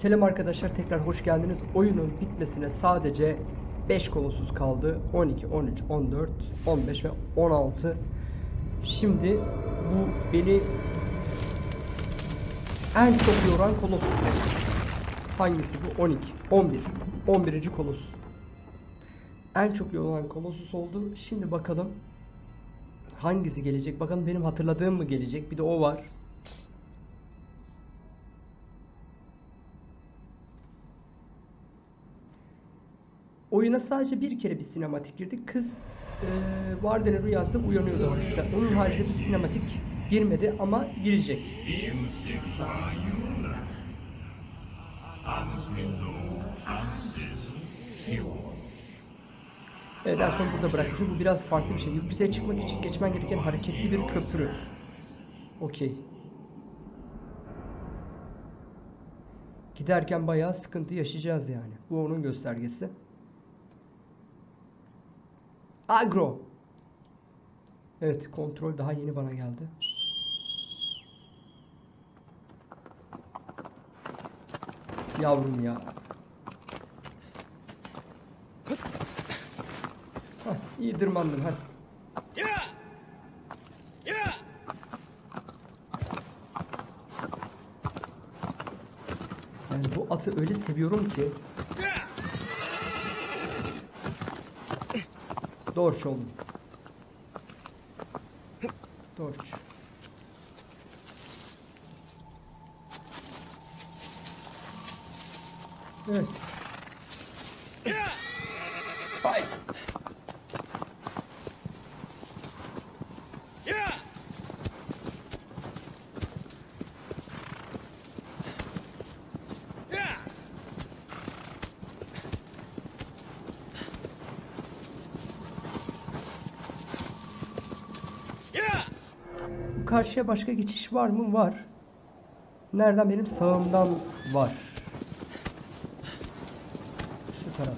Selam arkadaşlar tekrar hoş geldiniz. Oyunun bitmesine sadece 5 kolosuz kaldı. 12, 13, 14, 15 ve 16. Şimdi bu beni en çok yoran kolos. Hangisi bu? 12, 11. 11. kolos. En çok yoran kolosus oldu. Şimdi bakalım hangisi gelecek? Bakalım benim hatırladığım mı gelecek? Bir de o var. Oyuna sadece bir kere bir sinematik girdik. Kız e, Varden'in rüyasında uyanıyordu orada. Onun haricinde bir sinematik girmedi ama girecek. Evet en son burada bırakmışım. Bu biraz farklı bir şey. Yükseğe çıkmak için geçmen gereken hareketli bir köprü. Okey. Giderken bayağı sıkıntı yaşayacağız yani. Bu onun göstergesi. Agro. Evet kontrol daha yeni bana geldi. Yavrum ya. Hah, iyi tırmandın hadi. Yani bu atı öyle seviyorum ki. Dorç oğlum. Dorç. Evet. Hay. Bu karşıya başka geçiş var mı? Var. Nereden? Benim sağımdan var. Şu taraf.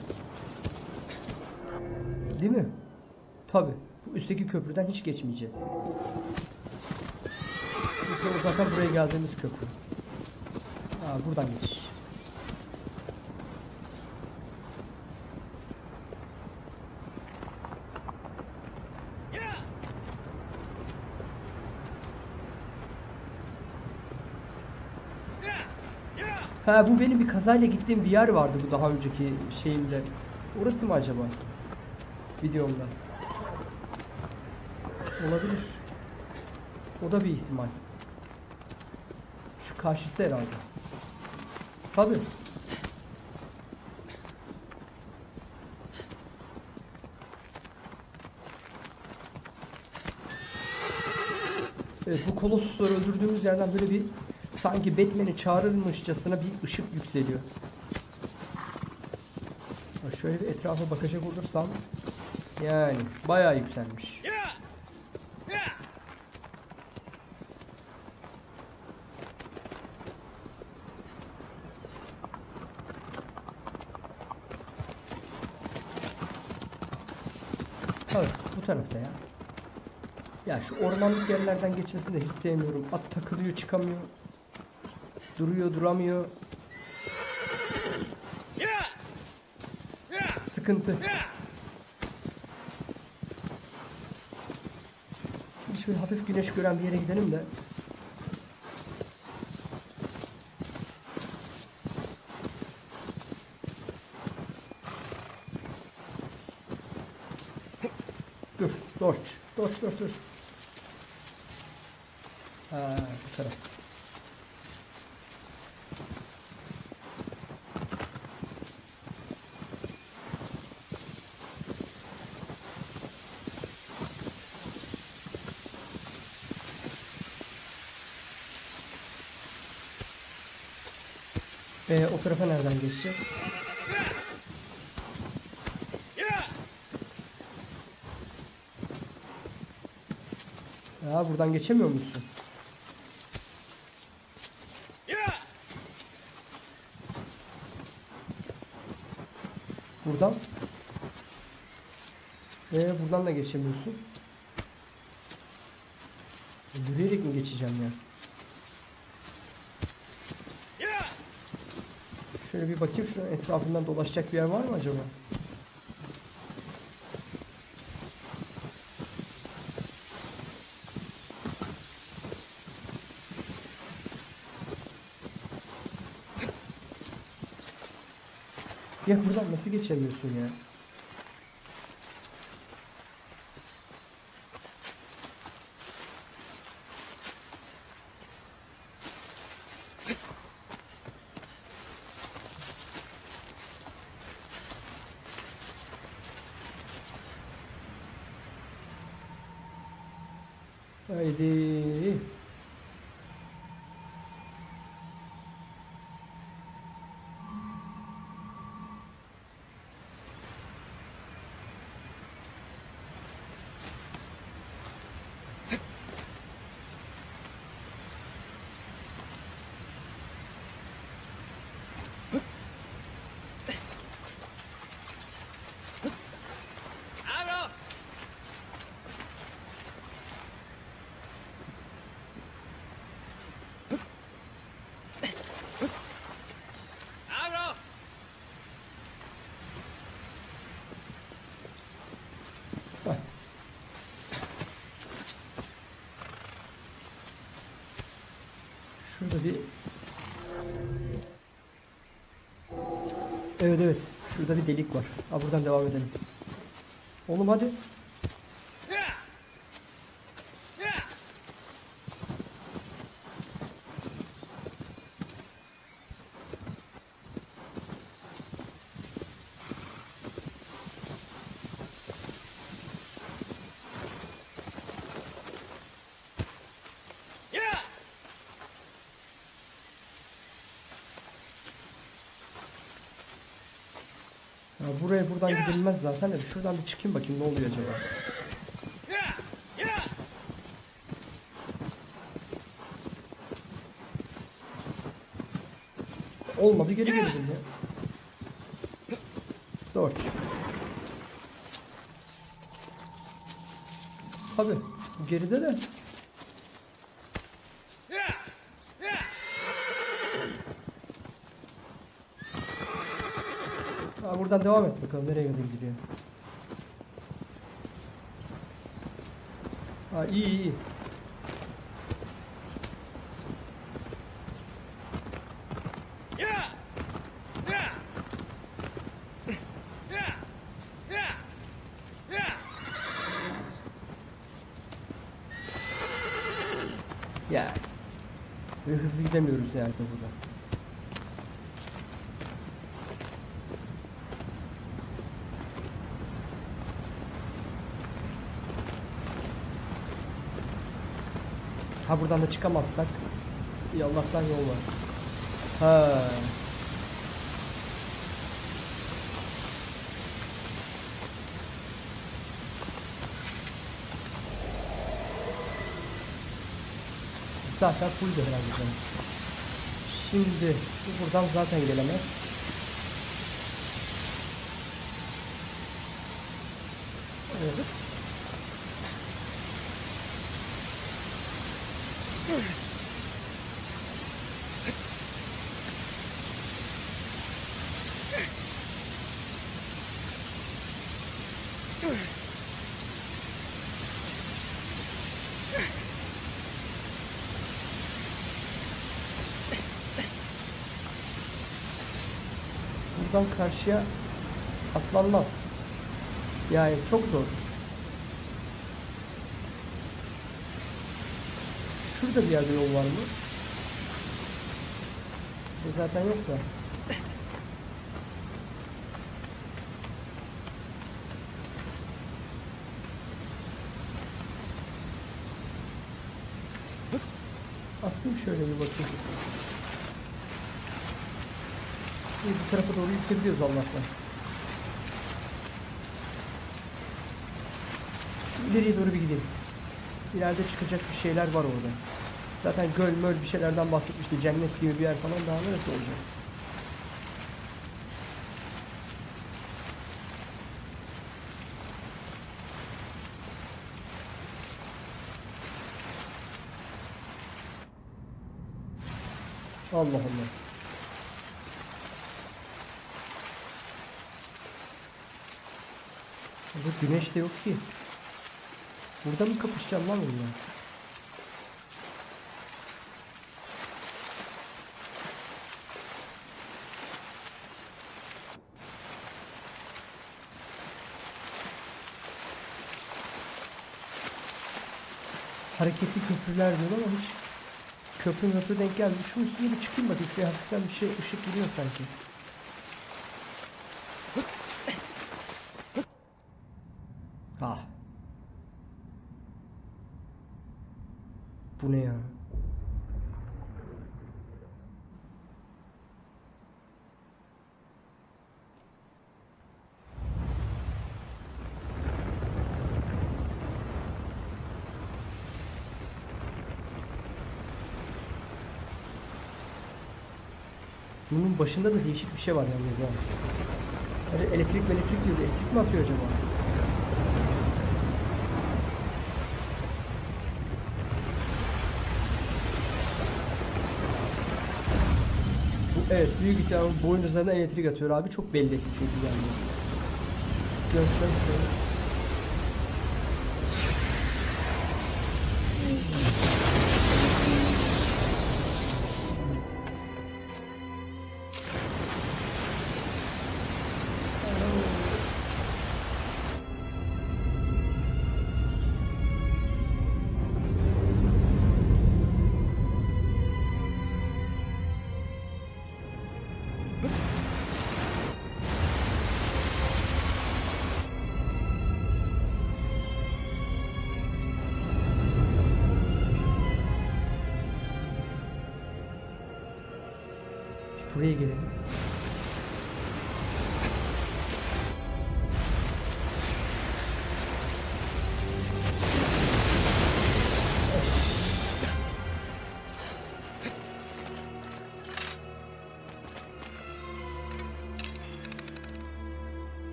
Değil mi? Tabi. Bu üstteki köprüden hiç geçmeyeceğiz. Çünkü o zaten buraya geldiğimiz köprü. Aa, buradan geçiş. Ha bu benim bir kazayla gittiğim bir yer vardı bu daha önceki şeyimde. Orası mı acaba? Videomda. Olabilir. O da bir ihtimal. Şu karşısı herhalde. Tabi. Evet bu kolosusları öldürdüğümüz yerden böyle bir sanki Batman'i çağırırmışçasına bir ışık yükseliyor. Şöyle bir etrafa bakacak olursam yani bayağı yükselmiş. Evet bu tarafta ya. Ya şu ormanlık yerlerden geçmesini de hiç sevmiyorum. At takılıyor çıkamıyor. Duruyor duramıyor. Sıkıntı. Şöyle hafif güneş gören bir yere gidelim de. Dur, dorç. Dorç, dorç, dorç. Ha, bu taraf. Ee, o tarafa nereden geçeceğiz? Ya buradan geçemiyor musun? Buradan. Ee, buradan da geçemiyorsun. Yürüyerek mi geçeceğim ya? Şöyle bir bakayım şunun etrafından dolaşacak bir yer var mı acaba? Ya buradan nasıl geçemiyorsun ya? Haydi. Abro! Abro! Bak. Şurada bir Evet evet. Şurada bir delik var. Ha buradan devam edelim. Oğlum hadi. Ya! Ya! Ya! Ya buraya buradan gidilmez zaten de şuradan bir çıkayım bakayım ne oluyor acaba. Olmadı geri gelelim ya. Dört. Abi geride de Ya! Ya! Ha, buradan devam et bakalım nereye kadar gidiyor. Ha iyi iyi. Ya. Ve hızlı gidemiyoruz yani burada. Ha buradan da çıkamazsak Allah'tan yol var. Ha. Zaten full herhalde canım. Şimdi bu buradan zaten gelemez. Evet. Buradan karşıya atlanmaz. Yani çok zor. Şurada bir yerde yol var mı? E zaten yok da. Atlayayım şöyle bir bakayım. İyi bu tarafa doğru yükleyebiliyoruz Allah'tan. Şu ileriye doğru bir gidelim. İleride çıkacak bir şeyler var orada. Zaten göl möl bir şeylerden bahsetmişti. Cennet gibi bir yer falan daha neresi olacak? Allah Allah. Burada güneş de yok ki. Burada mı kapışacağım lan onunla? Hareketli köprüler diyor ama hiç köprü köprü denk geldi. Şu üstüne bir çıkayım bakayım. Şuraya hafiften bir şey ışık giriyor sanki. Ah. Bu ne ya? Bunun başında da değişik bir şey var yalnız ha. Hani elektrik elektrik diyor. Elektrik mi atıyor acaba? Bu, evet büyük ihtimalle boyun üzerinden elektrik atıyor abi. Çok belli çünkü yani. Göreceğim buraya.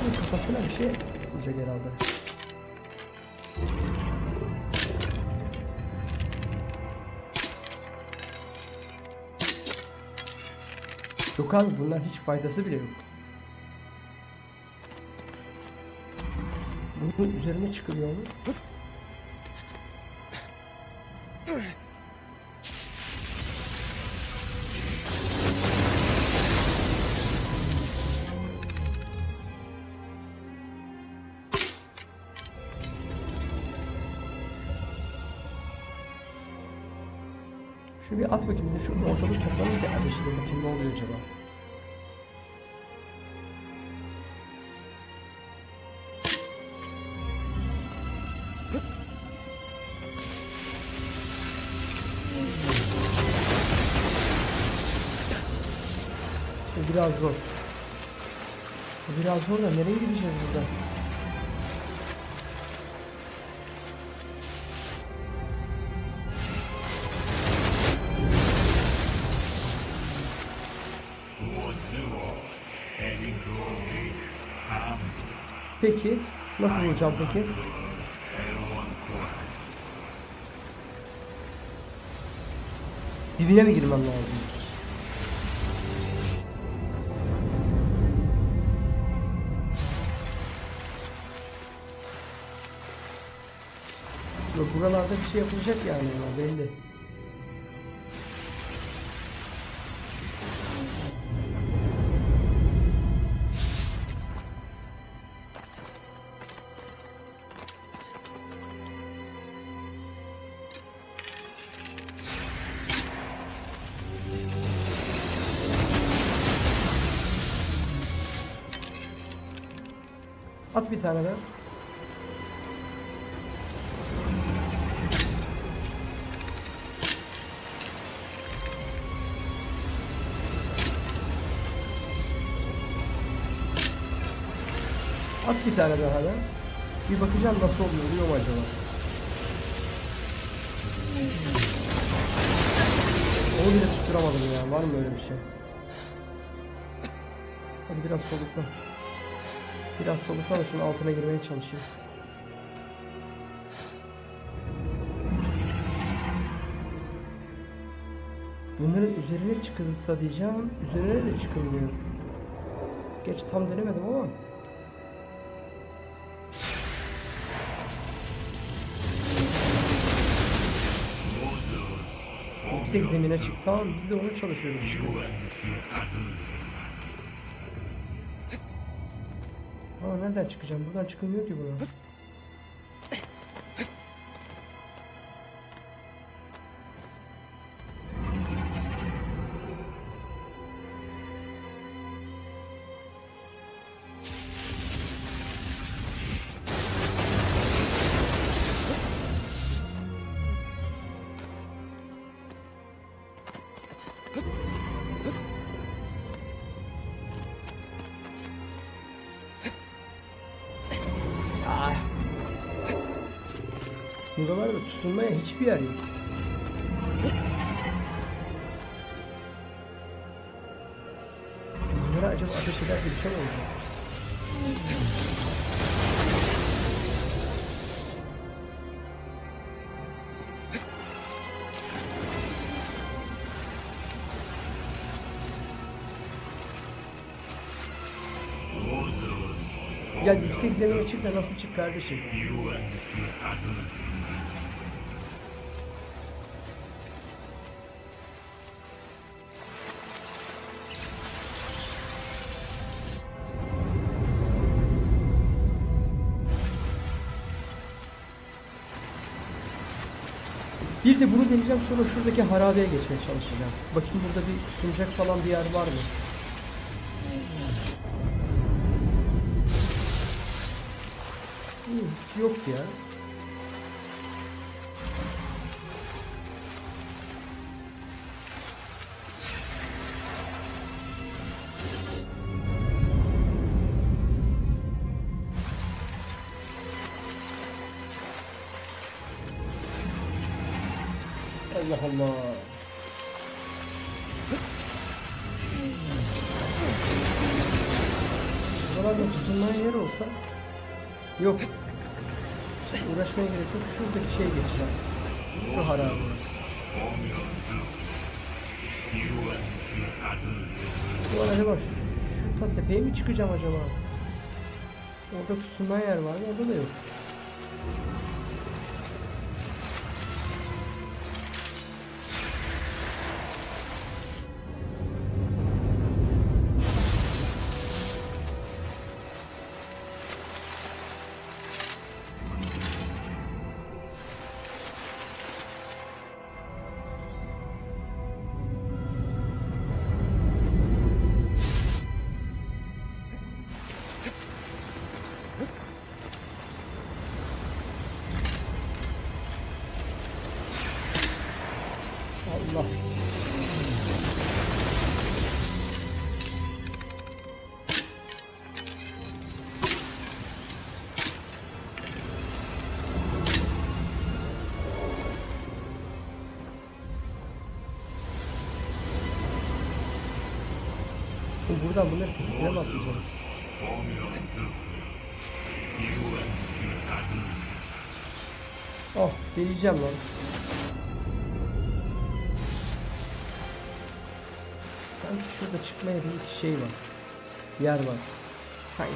Bunun Kafasına bir şey vuracak herhalde. Yok abi bunlar hiç faydası bile yok. Bunun üzerine çıkılıyor mu? Şu bir at bakayım bir şu ortalık toplanır bir ateş edin bakayım ne oluyor acaba? Biraz zor. Biraz zor da nereye gideceğiz burada? Peki nasıl vuracağım peki? Dibine mi girmem lazım? Yok buralarda bir şey yapılacak yani belli. At bir tane daha. At bir tane daha da. Bir bakacağım nasıl oluyor, oluyor mu acaba? Onu bile tutturamadım ya. Var mı öyle bir şey? Hadi biraz solukla. Biraz solukla da şunun altına girmeye çalışayım. Bunların üzerine çıkılsa diyeceğim. Üzerine de çıkılmıyor. Geç tam denemedim ama. Yüksek zemine çık. Tamam biz de onu çalışıyoruz Aa nereden çıkacağım? Buradan çıkılmıyor ki buna. Buralarda tutunmaya hiçbir yer yok. Bunlara acaba ateş ederse bir şey mi olacak? Ya yüksek zemine çık da nasıl çık kardeşim? De bunu deneyeceğim sonra şuradaki harabeye geçmeye çalışacağım. Bakayım burada bir tutunacak falan bir yer var mı? Yok ya. Allah. Buralarda tutunmaya yer olsa Yok. Uğraşmaya gerek yok. Şuradaki şeye geçeceğim. Şu harabe. Ulan acaba şu, şu tepeye mi çıkacağım acaba? Orada tutunma yer var mı? Orada da yok. Allah. Buradan bunları tepesine mi atlayacağız? Oh, deneyeceğim lan. Çıkmaya bir şey var. Yer var. Sanki.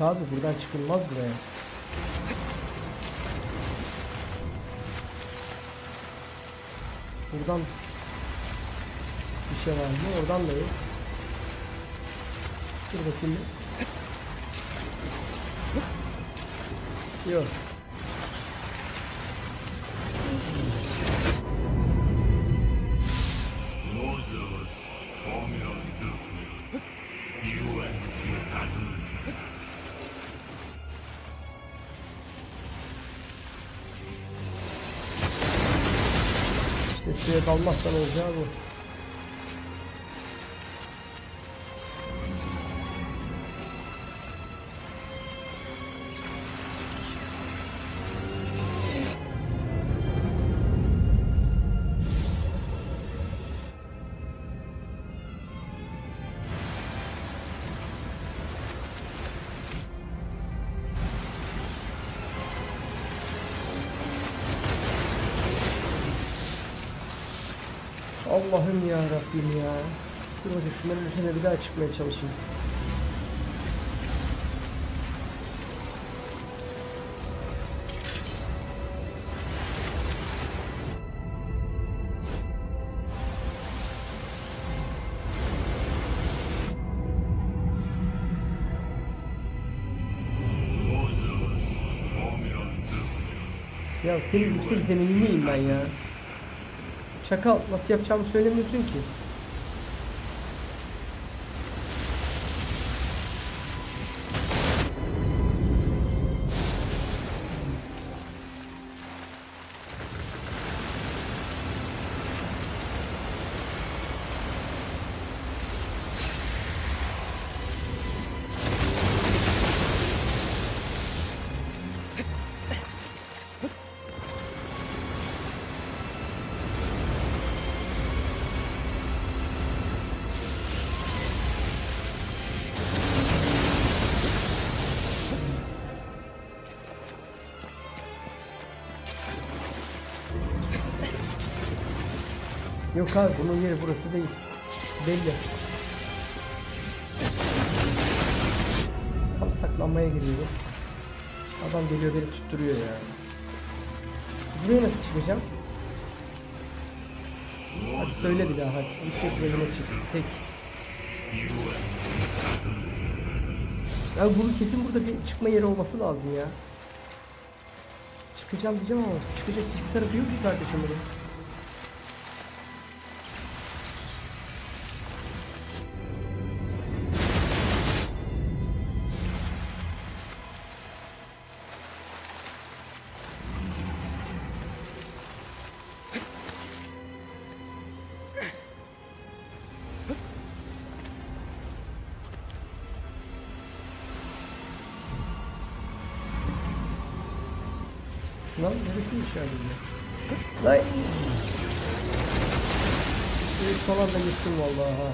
Abi buradan çıkılmaz buraya. Buradan bir şey var mı? Oradan da yok. Dur bakayım. Yok. İşte suya dalmazsan olacağı bu. Allah'ım ya Rabbim ya. Dur hadi şunların üstüne bir daha çıkmaya çalışayım. Ya senin yüksek zeminli miyim ben ya? Çakal nasıl yapacağımı söylemiyorsun ki. Yok abi bunun yeri burası değil. Belli. Tam saklanmaya giriyorum. Adam geliyor beni tutturuyor ya. Buraya nasıl çıkacağım? Hadi söyle bir daha hadi. Yüksek zemine çık. Peki. Ya bunun kesin burada bir çıkma yeri olması lazım ya. Çıkacağım diyeceğim ama çıkacak hiçbir tarafı yok ki kardeşim bunun. Neresi içeride? Lan! Evet falan da gittim vallahi ha.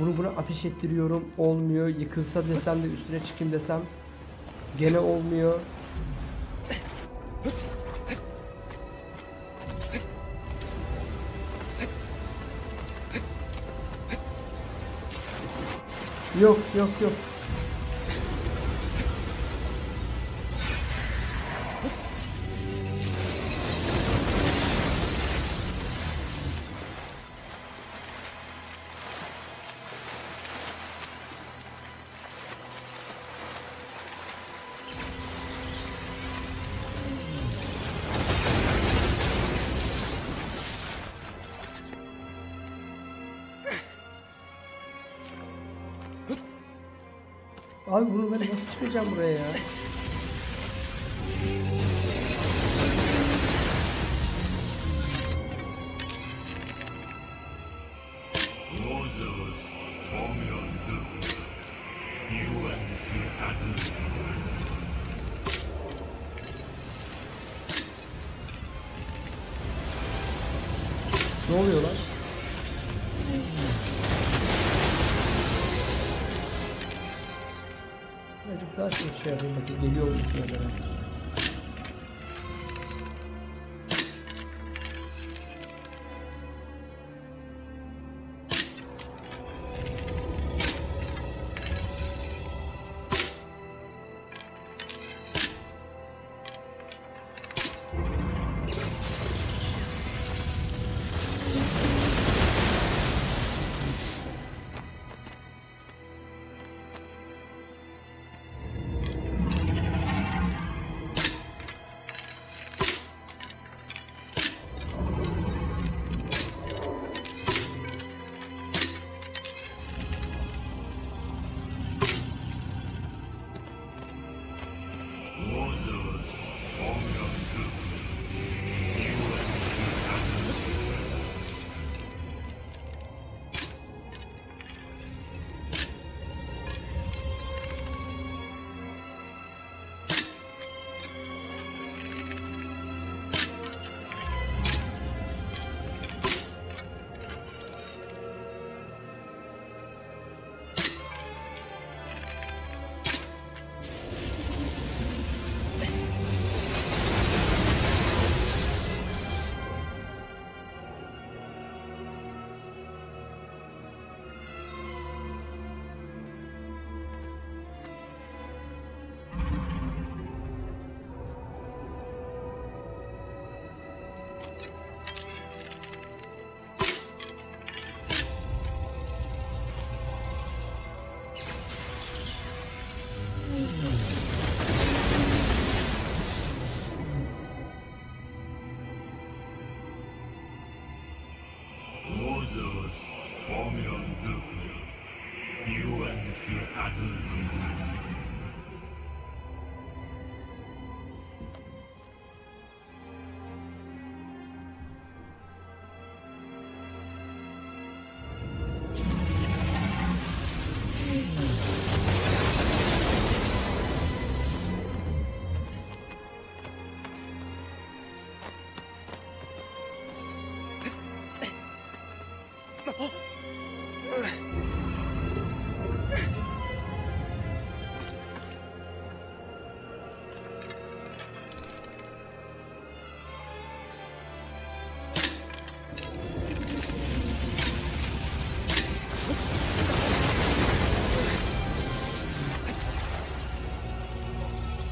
Bunu buna ateş ettiriyorum olmuyor. Yıkılsa desem de üstüne çıkayım desem gene olmuyor. Yok yok yok. Çıkacağım buraya ya?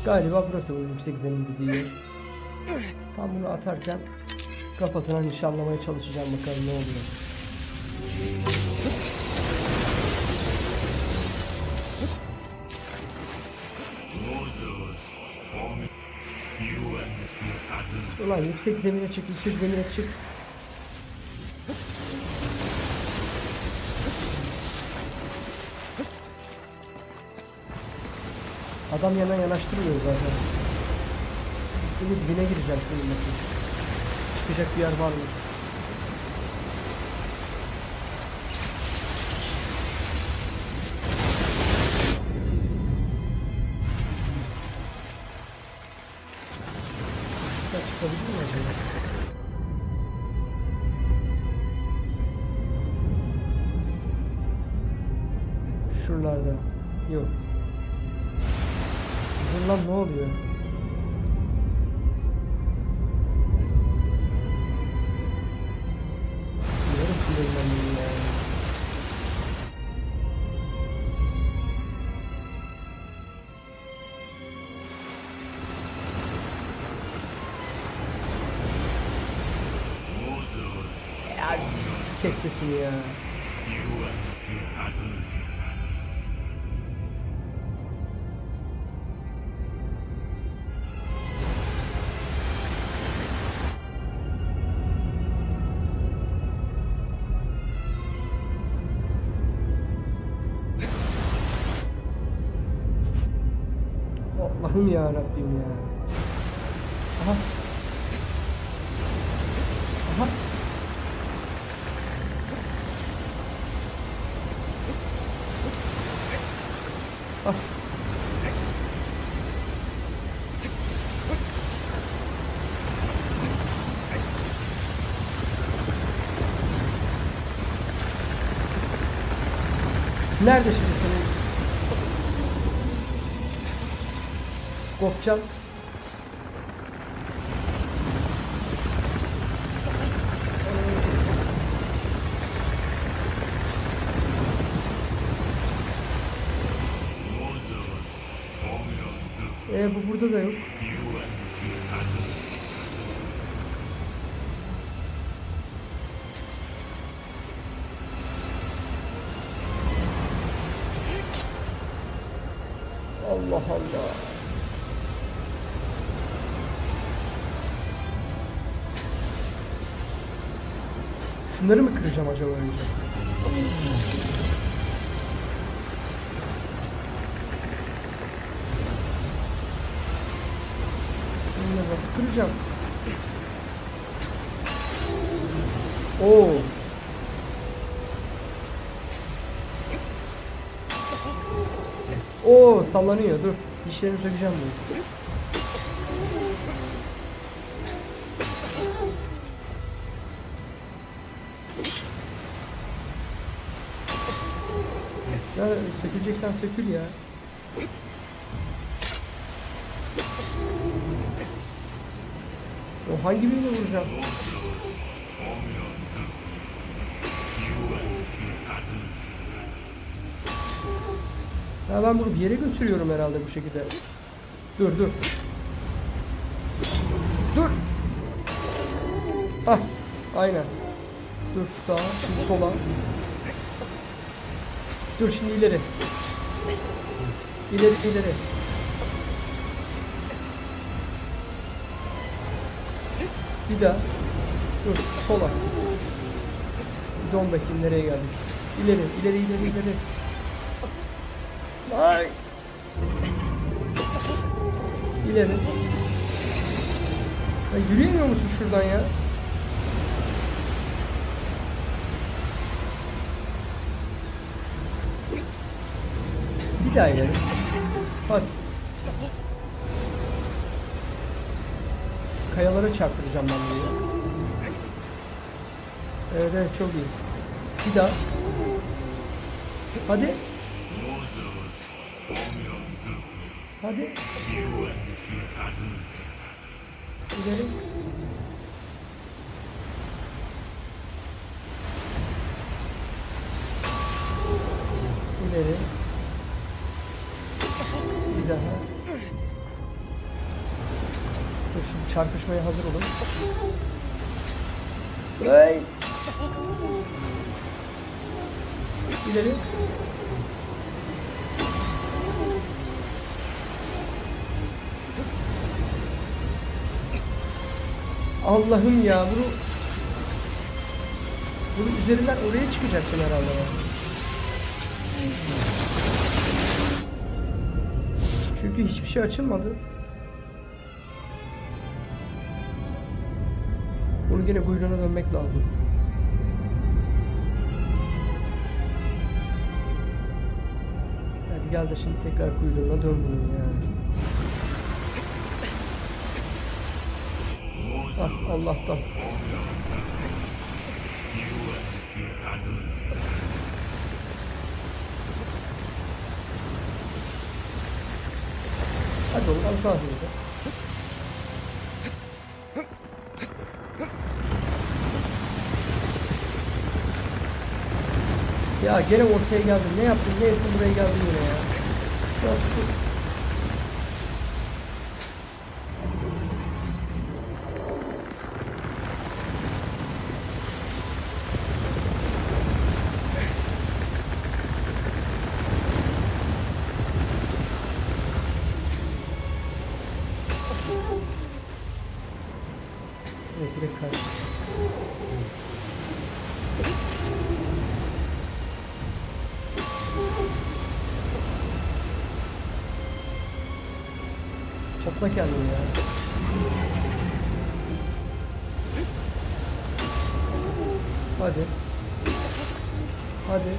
Galiba burası bu yüksek zemin dediği. Tam bunu atarken kafasına nişanlamaya çalışacağım bakalım ne oluyor. Ulan yüksek zemine çık, yüksek zemine çık. Adam yana yanaştırmıyor zaten. Şimdi dibine gireceğim şunun bakayım. Çıkacak bir yer var mı? Allah'ım ya Rabbim ya. Nerede şimdi senin Kopcan? Ee, bu burada da yok. Allah Allah. Şunları mı kıracağım acaba önce? Bunları nasıl kıracağım? Oo. Oo sallanıyor dur. Dişlerini sökeceğim bunu. Ya söküleceksen sökül ya. O hangi birini vuracağım? Ya ben bunu bir yere götürüyorum herhalde bu şekilde. Dur dur. Dur. Ah, aynen. Dur sağa, şimdi sola. Dur şimdi ileri. İleri ileri. Bir daha. Dur sola. Dön bakayım nereye geldik. İleri ileri ileri ileri. Ay. İleri. Ya yürüyemiyor musun şuradan ya? Bir daha ileri. Şu Kayalara çarptıracağım ben bunu. Evet evet çok iyi. Bir daha. Hadi. Hadi. İleri. İleri. Bir daha. çarpışmaya hazır olun. Hey! İleri. Allah'ım ya bunu bunun üzerinden oraya çıkacaksın herhalde. bak. Çünkü hiçbir şey açılmadı. Bunu yine kuyruğuna dönmek lazım. Hadi gel de şimdi tekrar kuyruğuna dön bunun ya. Ah Allah'tan. Hadi oğlum az daha hızlı. Ya gene ortaya geldin. Ne yaptın? Ne ettin buraya geldin yine ya. Ya Topla kendini ya. Hadi. Hadi.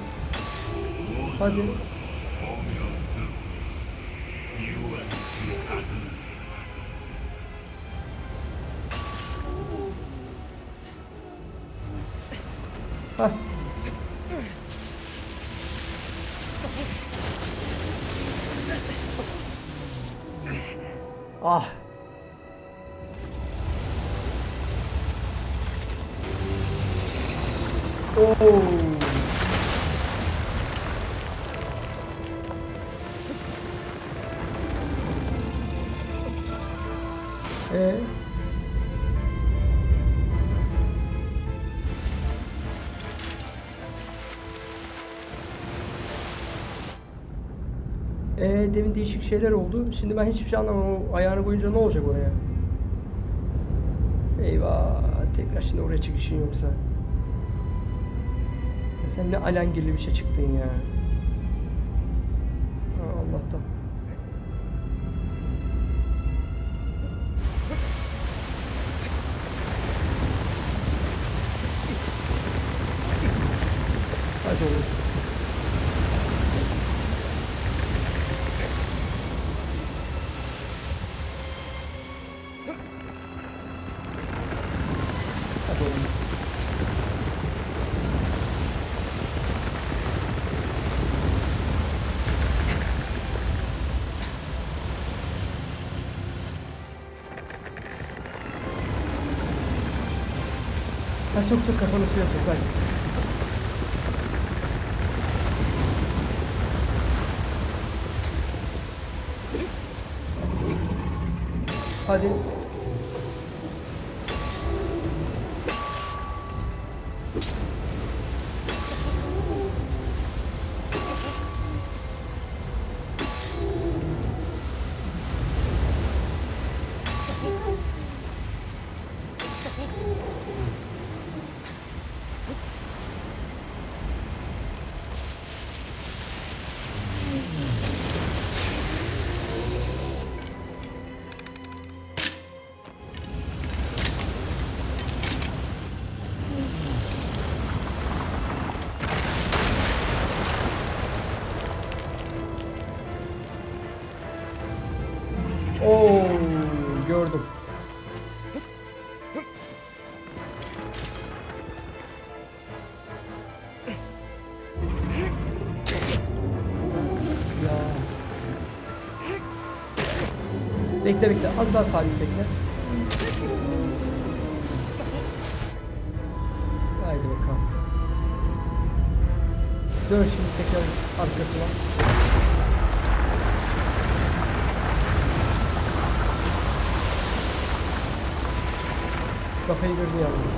Hadi. Ee, demin değişik şeyler oldu. Şimdi ben hiçbir şey anlamadım. O ayağını koyunca ne olacak oraya? Eyvah. Tekrar şimdi oraya çıkışın yoksa. Ya sen ne alengirli bir şey çıktın ya. Sok sok kafanı suya sok hadi. Hadi. Bekle bekle az daha sabit bekle. Haydi bakalım. Dön şimdi tekrar arkasına. Kafayı gördü yalnız.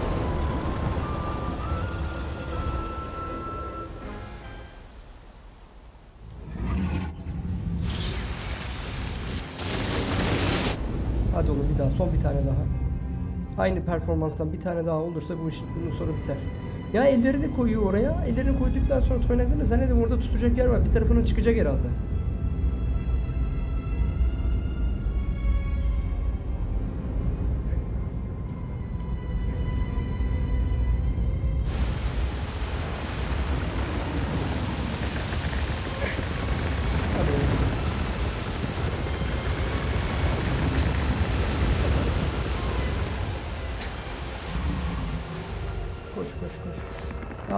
Aynı performanstan bir tane daha olursa bu iş bunun sonu biter. Ya elleri de koyuyor oraya. Ellerini koyduktan sonra toynaklarını zannedin orada tutacak yer var. Bir tarafının çıkacak herhalde.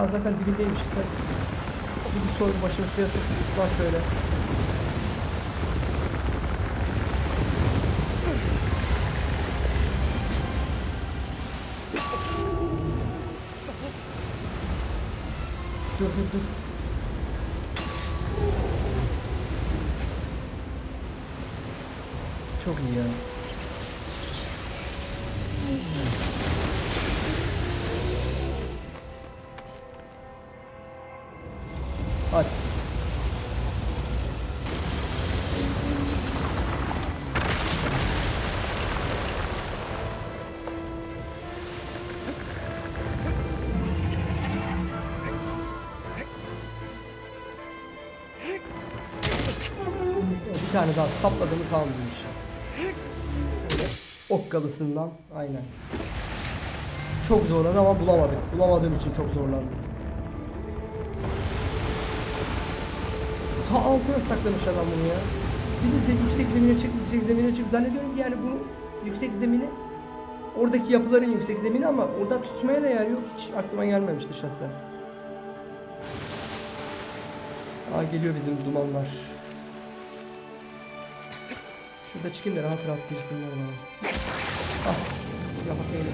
Ya zaten dibindeymiş sen. Bir, soy başını suya sok ıslah şöyle. Dur dur dur. Çok iyi ya. Tamam bu iş. Şöyle okkalısından aynen. Çok zorladı ama bulamadık. Bulamadığım için çok zorlandım. Ta altına saklamış adam bunu ya. Bir de yüksek zemine çık, yüksek zemine çık. Zannediyorum ki yani bunu yüksek zemini oradaki yapıların yüksek zemini ama orada tutmaya da yer yok. Hiç aklıma gelmemişti şahsen. Aa geliyor bizim dumanlar. Şurada çıkayım da rahat rahat girsinler bana. Ah, yapmayın.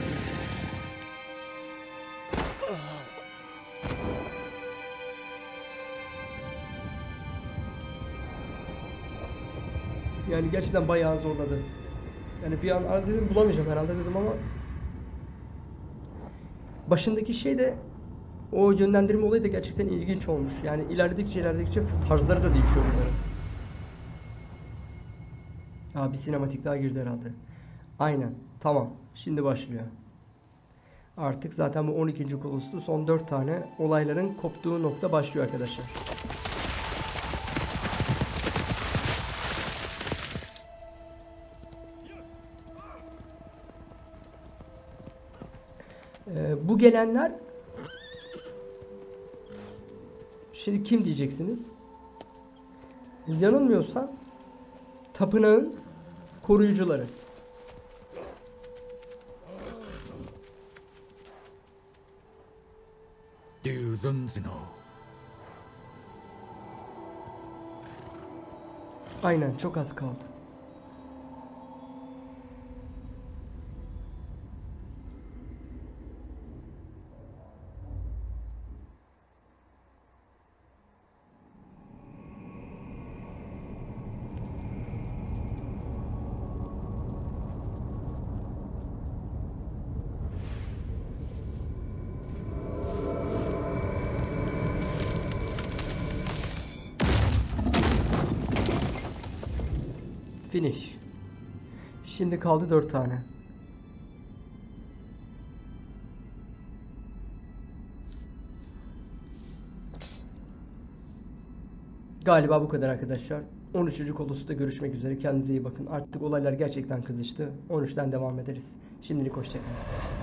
Yani gerçekten bayağı zorladı. Yani bir an dedim bulamayacağım herhalde dedim ama başındaki şey de o yönlendirme olayı da gerçekten ilginç olmuş. Yani ilerledikçe ilerledikçe tarzları da değişiyor bunların. Aa bir sinematik daha girdi herhalde. Aynen. Tamam. Şimdi başlıyor. Artık zaten bu 12. kolosu son 4 tane olayların koptuğu nokta başlıyor arkadaşlar. Ee, bu gelenler şimdi kim diyeceksiniz? Yanılmıyorsam tapınağın koruyucuları. Aynen çok az kaldı. Finish. Şimdi kaldı 4 tane. Galiba bu kadar arkadaşlar. 13. kolosu görüşmek üzere. Kendinize iyi bakın. Artık olaylar gerçekten kızıştı. 13'ten devam ederiz. Şimdilik hoşçakalın.